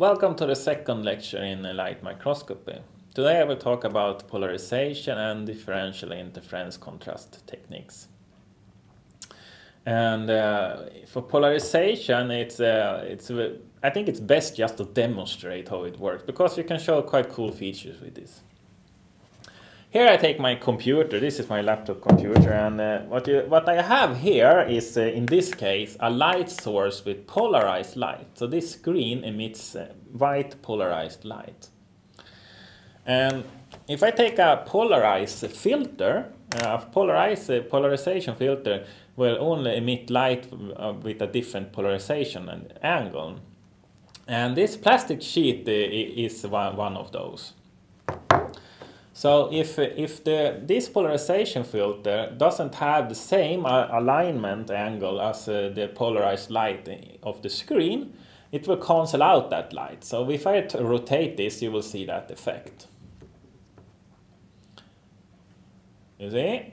Welcome to the second lecture in light microscopy. Today I will talk about polarization and differential interference contrast techniques. And uh, for polarization, it's, uh, it's, I think it's best just to demonstrate how it works because you can show quite cool features with this. Here I take my computer, this is my laptop computer, and uh, what, you, what I have here is, uh, in this case, a light source with polarized light. So this screen emits uh, white polarized light. And if I take a polarized filter, uh, a polarized uh, polarization filter will only emit light uh, with a different polarization and angle. And this plastic sheet is one, one of those. So if, if the, this polarization filter doesn't have the same alignment angle as uh, the polarized light of the screen, it will cancel out that light. So if I rotate this, you will see that effect. You see?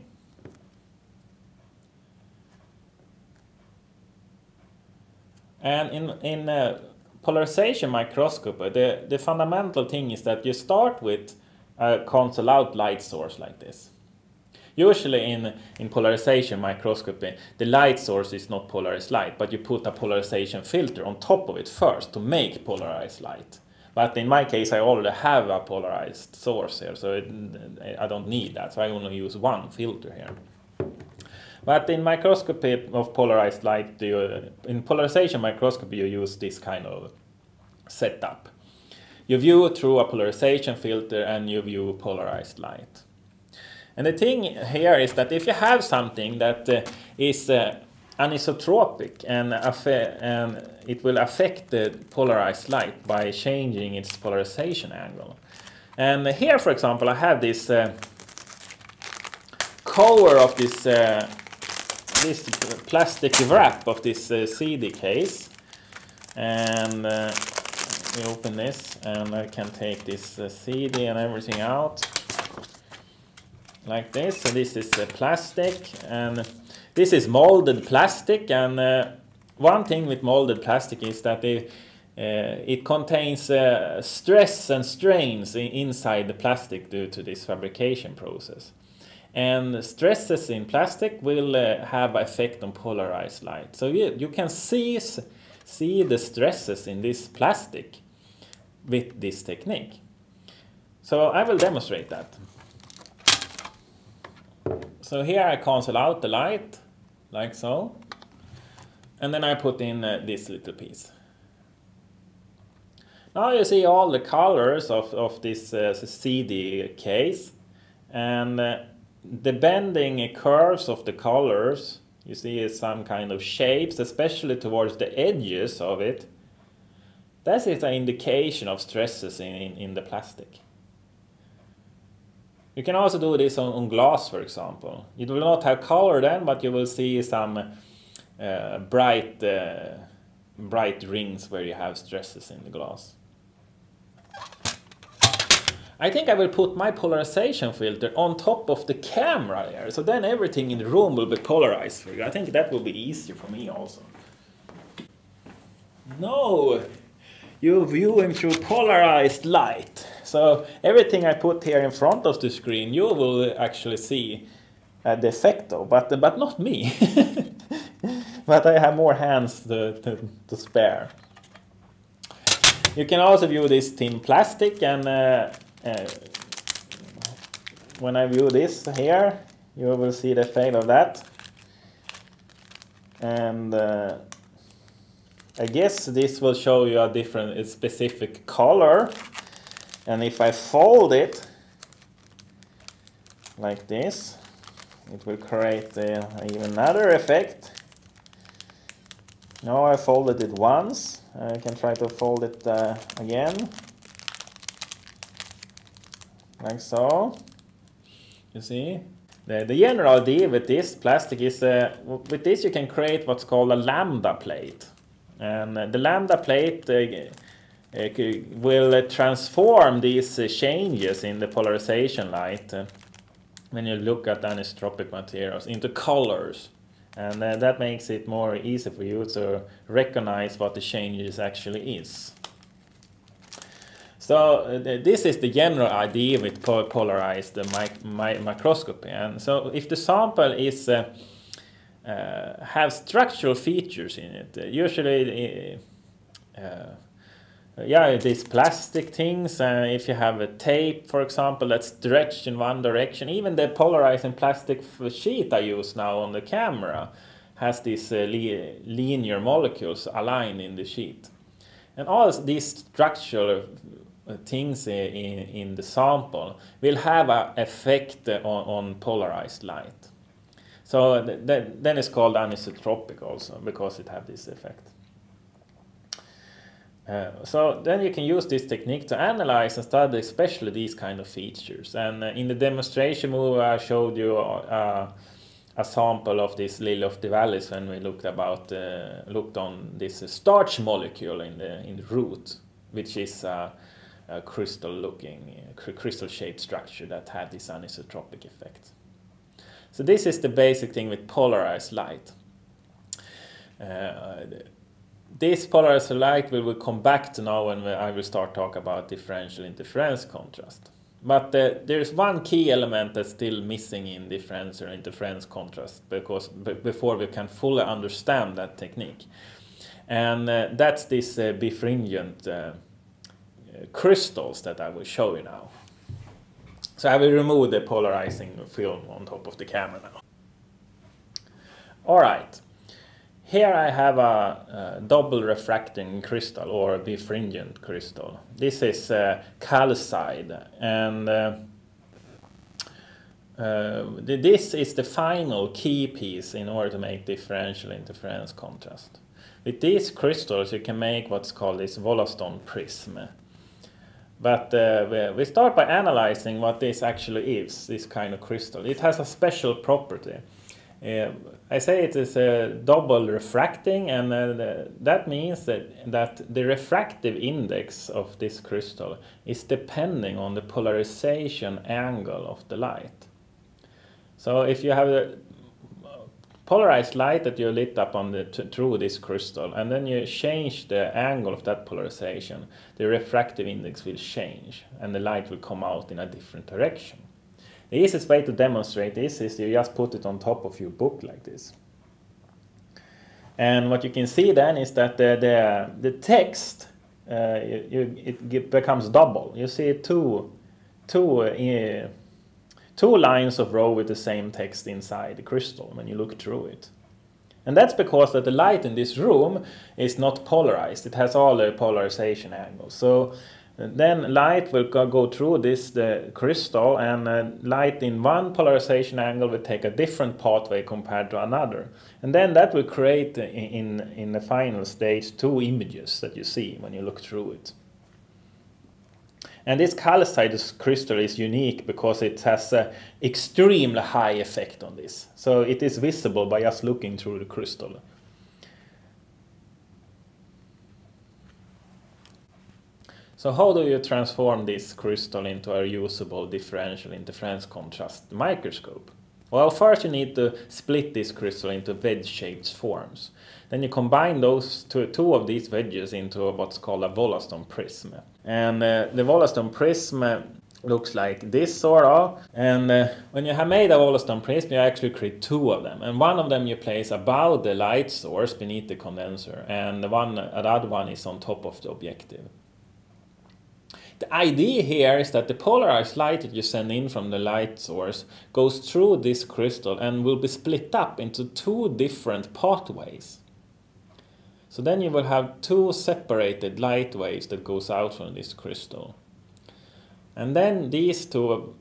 And in, in uh, polarization microscopy, the, the fundamental thing is that you start with a cancel out light source like this. Usually in, in polarization microscopy, the light source is not polarized light, but you put a polarization filter on top of it first to make polarized light. But in my case, I already have a polarized source here, so it, I don't need that, so I only use one filter here. But in microscopy of polarized light, you, in polarization microscopy, you use this kind of setup. You view through a polarization filter and you view polarized light. And the thing here is that if you have something that uh, is uh, anisotropic and, and, it will affect the polarized light by changing its polarization angle. And here, for example, I have this uh, cover of this uh, this plastic wrap of this uh, CD case, and we open this and I can take this uh, CD and everything out like this. So this is uh, plastic and this is molded plastic and uh, one thing with molded plastic is that it, uh, it contains uh, stress and strains inside the plastic due to this fabrication process. And stresses in plastic will uh, have effect on polarized light. So you, you can see, see the stresses in this plastic with this technique. So I will demonstrate that. So here I cancel out the light, like so. And then I put in uh, this little piece. Now you see all the colors of, of this uh, CD case. And uh, the bending curves of the colors, you see some kind of shapes, especially towards the edges of it. That is an indication of stresses in, in, in the plastic. You can also do this on, on, glass, for example. It will not have color then, but you will see some uh, bright, uh, bright rings where you have stresses in the glass. I think I will put my polarization filter on top of the camera there, so then everything in the room will be polarized for you. I think that will be easier for me also. No, you view him through polarized light. So everything I put here in front of the screen, you will actually see uh, the effect of, but, but not me. but I have more hands to, to, to, spare. You can also view this thin plastic and uh, uh, when I view this here, you will see the effect of that. And uh, I guess this will show you a different, a specific color. And if I fold it like this, it will create uh, even another effect. Now I folded it once. I can try to fold it uh, again. Like so. You see? The, the general idea with this plastic is, uh, with this you can create what's called a lambda plate. And the lambda plate uh, uh, will transform these uh, changes in the polarization light when you look at anisotropic materials into colors. And uh, that makes it more easy for you to recognize what the changes actually is. So uh, this is the general idea with polarized mi microscopy. And so if the sample is uh, uh, have structural features in it, uh, usually uh, yeah, these plastic things. Uh, if you have a tape, for example, that's stretched in one direction, even the polarizing plastic sheet I use now on the camera has these uh, linear molecules aligned in the sheet. And all these structural uh, things in, in the sample will have an effect on, on polarized light. So th then it's called anisotropic also because it has this effect. Uh, so then you can use this technique to analyze and study especially these kind of features. And uh, in the demonstration movie I showed you uh, a sample of this lily of the valleys when we looked about uh, looked on this starch molecule in the in the root, which is a crystal looking crystal shaped structure that had this anisotropic effect. So this is the basic thing with polarized light. Uh, this polarized light we will come back to now when I will start talk about differential interference contrast. But uh, there's one key element that's still missing in differential interference contrast because before we can fully understand that technique. And uh, that's this uh, birefringent uh, crystals that I will show you now. So I will remove the polarizing film on top of the camera now. All right. Here I have a, a, double refracting crystal or a birefringent crystal. This is uh, calcite and uh, uh, this is the final key piece in order to make differential interference contrast. With these crystals you can make what's called this Wollaston prism. But uh, we start by analyzing what this actually is, this kind of crystal. It has a special property. Uh, I say it is a double refracting and uh, that means that, that the refractive index of this crystal is depending on the polarization angle of the light. So if you have a polarized light that you lit up on the through this crystal and then you change the angle of that polarization, the refractive index will change and the light will come out in a different direction. The easiest way to demonstrate this is you just put it on top of your book like this. And what you can see then is that the, the, the text, uh, you, it becomes double. You see two, two, uh, two lines of row with the same text inside the crystal when you look through it. And that's because that the light in this room is not polarized. It has all the polarization angles. So then light will go through this the crystal and uh, light in one polarization angle will take a different pathway compared to another. And then that will create in, in the final stage two images that you see when you look through it. And this calcite crystal is unique because it has an extremely high effect on this. So it is visible by just looking through the crystal. So how do you transform this crystal into a usable differential interference contrast microscope? Well, first you need to split this crystal into wedge-shaped forms. Then you combine those two, two of these wedges into what's called a Wollaston prism. And uh, the Wollaston prism looks like this sort of. And uh, when you have made a Wollaston prism, you actually create two of them. And one of them you place above the light source beneath the condenser, and the one, the other one is on top of the objective. The idea here is that the polarized light that you send in from the light source goes through this crystal and will be split up into two different pathways. So then you will have two separated light waves that goes out from this crystal. And then these two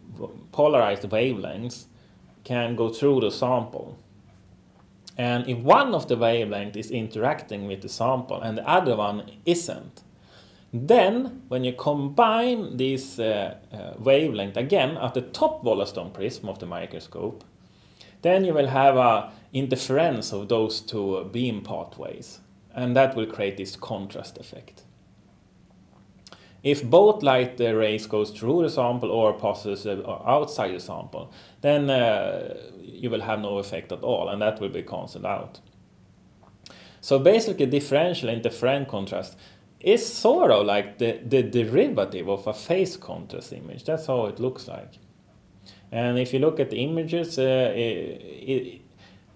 polarized wavelengths can go through the sample. And if one of the wavelengths is interacting with the sample and the other one isn't, then, when you combine this uh, uh, wavelength again at the top Wollaston prism of the microscope, then you will have a interference of those two beam pathways, and that will create this contrast effect. If both light rays goes through the sample or passes uh, outside the sample, then uh, you will have no effect at all, and that will be cancelled out. So basically differential interference contrast is sort of like the, the derivative of a phase contrast image. That's how it looks like. And if you look at the images, uh, it, it,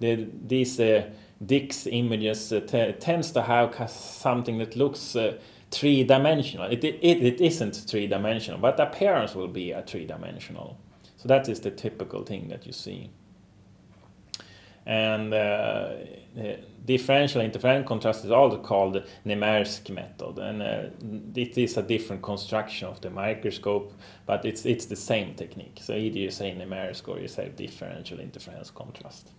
the, these uh, DIC images uh, tends to have something that looks uh, three-dimensional. It, it, it isn't three-dimensional, but the appearance will be a three-dimensional. So that is the typical thing that you see. And uh, differential interference contrast is also called Nomarski method, and uh, it is a different construction of the microscope, but it's it's the same technique. So either you say Nomarski or you say differential interference contrast.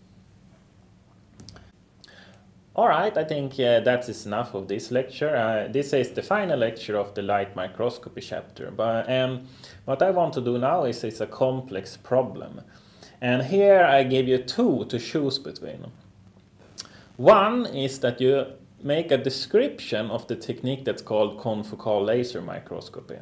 All right, I think uh, that is enough of this lecture. Uh, this is the final lecture of the light microscopy chapter. But um, what I want to do now is it's a complex problem. And here I give you two to choose between. One is that you make a description of the technique that's called confocal laser microscopy.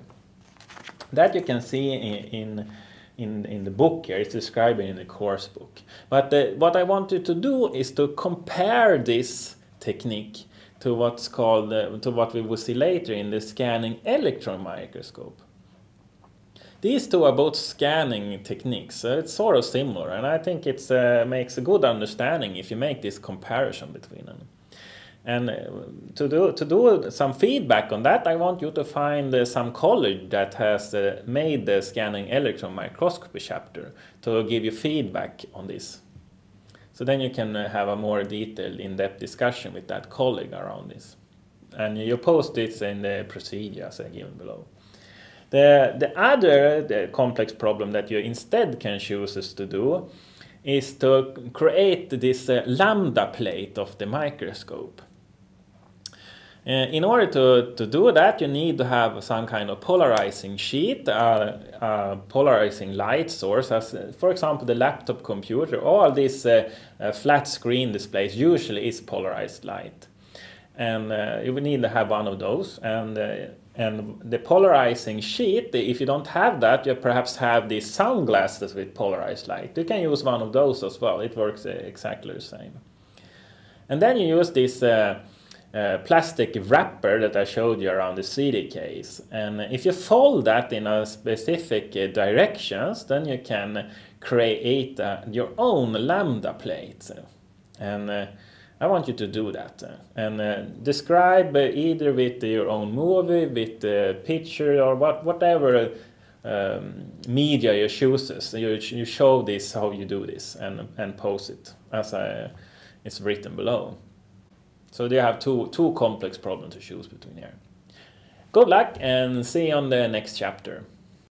That you can see in, in in, the book here, it's described in the course book. But the, what I want you to do is to compare this technique to what's called, uh, to what we will see later in the scanning electron microscope. These two are both scanning techniques, so it's sort of similar, and I think it uh, makes a good understanding if you make this comparison between them. And uh, to do, to do some feedback on that, I want you to find uh, some college that has uh, made the scanning electron microscopy chapter to give you feedback on this. So then you can uh, have a more detailed, in-depth discussion with that colleague around this. And you post it in the procedure procedures given below. The, the other the complex problem that you instead can choose to do is to create this uh, lambda plate of the microscope. Uh, in order to, to do that, you need to have some kind of polarizing sheet, uh, uh, polarizing light source, as for example the laptop computer. All these uh, uh, flat screen displays usually is polarized light. And uh, you will need to have one of those. And, and the polarizing sheet, if you don't have that, you perhaps have these sunglasses with polarized light. You can use one of those as well. It works exactly the same. And then you use this uh, plastic wrapper that I showed you around the CD case. And if you fold that in a specific uh, directions, then you can create uh, your own lambda plate. And uh, I want you to do that. And uh, describe either with your own movie, with the picture, or what, whatever um, media you chooses. You, you show this, how you do this, and, and post it as I, it's written below. So they have two, two complex problems to choose between here. Good luck and see you on the next chapter.